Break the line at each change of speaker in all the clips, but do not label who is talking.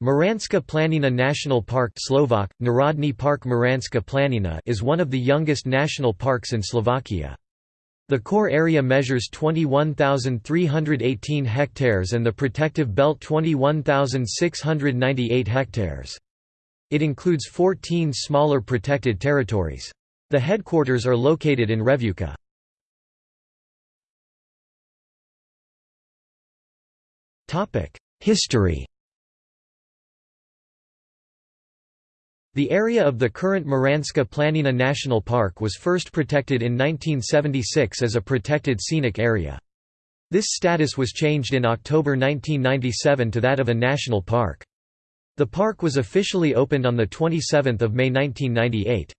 Muranska Planina National Park Slovak, Narodny Park Muranska Planina is one of the youngest national parks in Slovakia. The core area measures 21,318 hectares and the protective belt 21,698 hectares. It includes 14 smaller protected territories. The headquarters are located in Revúca. History The area of the current Muranska Planina National Park was first protected in 1976 as a protected scenic area. This status was changed in October 1997 to that of a national park. The park was officially opened on 27 May 1998.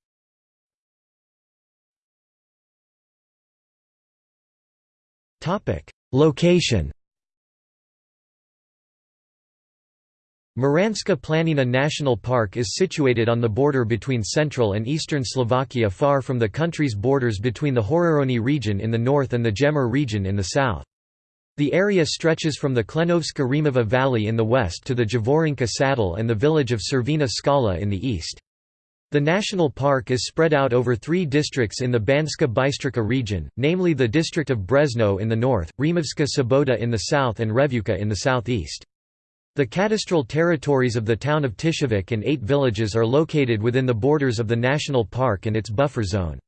Location Muranska Planina National Park is situated on the border between central and eastern Slovakia far from the country's borders between the Horehronie region in the north and the Gemer region in the south. The area stretches from the Klenovska Rimava Valley in the west to the Javorinka Saddle and the village of Červená Skala in the east. The national park is spread out over three districts in the Banska Bystrica region, namely the district of Brezno in the north, Rimavska Sobota in the south and Revúca in the southeast. The cadastral territories of the town of Tisovec and eight villages are located within the borders of the national park and its buffer zone.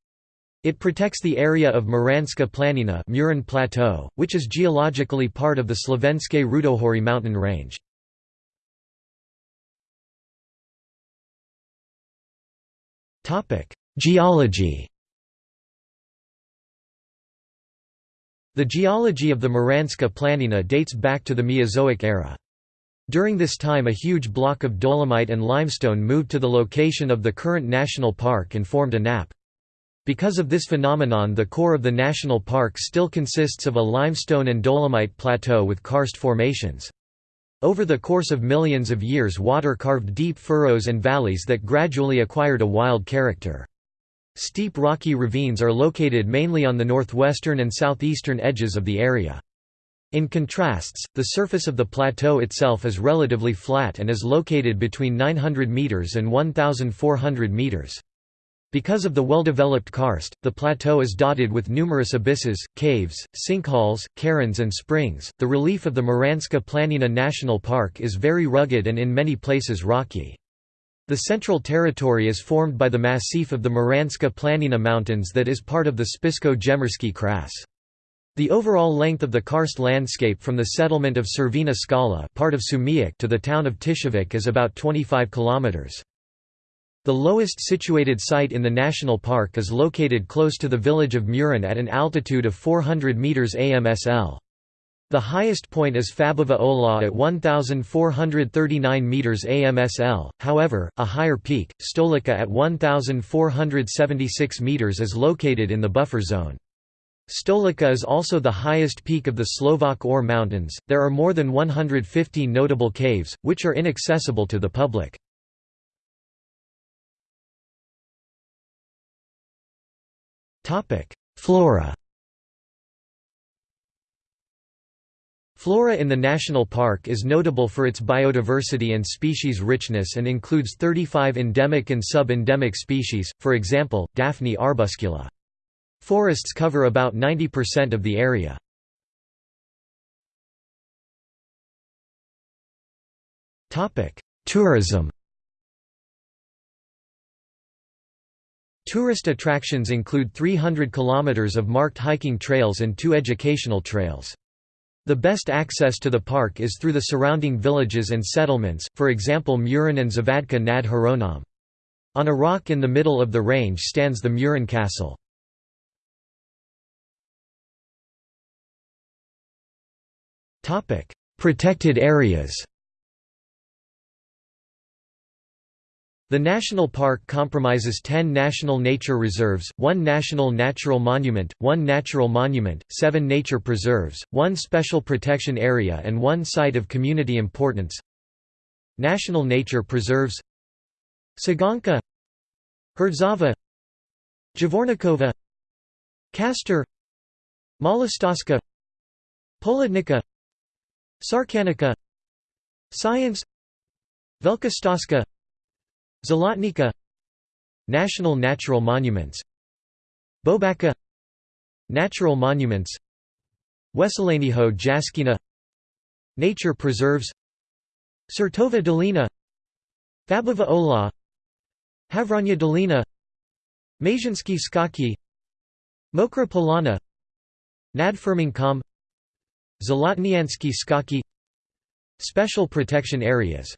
It protects the area of Muranska Planina Murin Plateau, which is geologically part of the Slovenské Rudohorie mountain range. Geology The geology of the Muranska Planina dates back to the Mesozoic era. During this time a huge block of dolomite and limestone moved to the location of the current national park and formed a nappe. Because of this phenomenon the core of the national park still consists of a limestone and dolomite plateau with karst formations. Over the course of millions of years water carved deep furrows and valleys that gradually acquired a wild character. Steep rocky ravines are located mainly on the northwestern and southeastern edges of the area. In contrasts, the surface of the plateau itself is relatively flat and is located between 900 meters and 1,400 meters. Because of the well-developed karst, the plateau is dotted with numerous abysses, caves, sinkholes, cairns and springs. The relief of the Muranska Planina National Park is very rugged and in many places rocky. The central territory is formed by the massif of the Muranska Planina Mountains that is part of the Spišsko-gemerský kras. The overall length of the karst landscape from the settlement of Červená Skala part of Šumiac to the town of Tisovec is about 25 kilometers. The lowest situated site in the national park is located close to the village of Murin at an altitude of 400 meters AMSL. The highest point is Fabova hoľa at 1,439 meters AMSL, however, a higher peak, Stolica at 1,476 meters is located in the buffer zone. Stolica is also the highest peak of the Slovak Ore Mountains. There are more than 150 notable caves, which are inaccessible to the public. Topic: Flora Flora in the national park is notable for its biodiversity and species richness and includes 35 endemic and sub-endemic species, for example, Daphne arbuscula. Forests cover about 90% of the area. Tourism Tourist attractions include 300 kilometers of marked hiking trails and two educational trails. The best access to the park is through the surrounding villages and settlements, for example Murin and Zavadka nad Hronom. On a rock in the middle of the range stands the Murin Castle. Protected areas The national park compromises 10 national nature reserves, one national natural monument, one natural monument, seven nature preserves, one special protection area and one site of community importance. National nature preserves Saganka Herdzava Javornikova Kastor Malostoska Polodnica Sarkanica Science Velka Stoská National Natural Monuments Bobaka Natural Monuments Weselanyho Jaskina Nature Preserves Surtova Dolina Fabova Ola Havranya Dolina Mazhinsky Skaki Mokra Polana Nadfirming Zolotniansky Skaki Special protection areas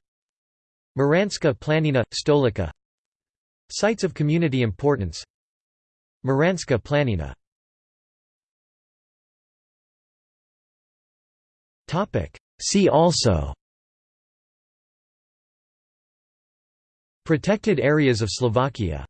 Muranska Planina, Stolica Sites of community importance Muranska Planina. See also. Protected areas of Slovakia